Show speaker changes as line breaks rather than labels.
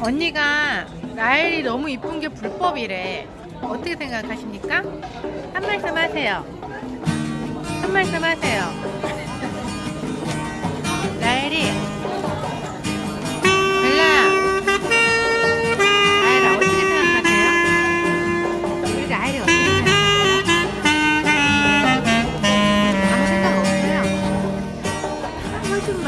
언니가 나일이 너무 이쁜 게 불법이래. 어떻게 생각하십니까? 한 말씀 하세요. 한 말씀 하세요. 나일이 벨라야 나일아 어떻게 생각하세요? 우리 나일이 어떻게 생각하세요? 아무 생각 없어요. 아, 좀 봐.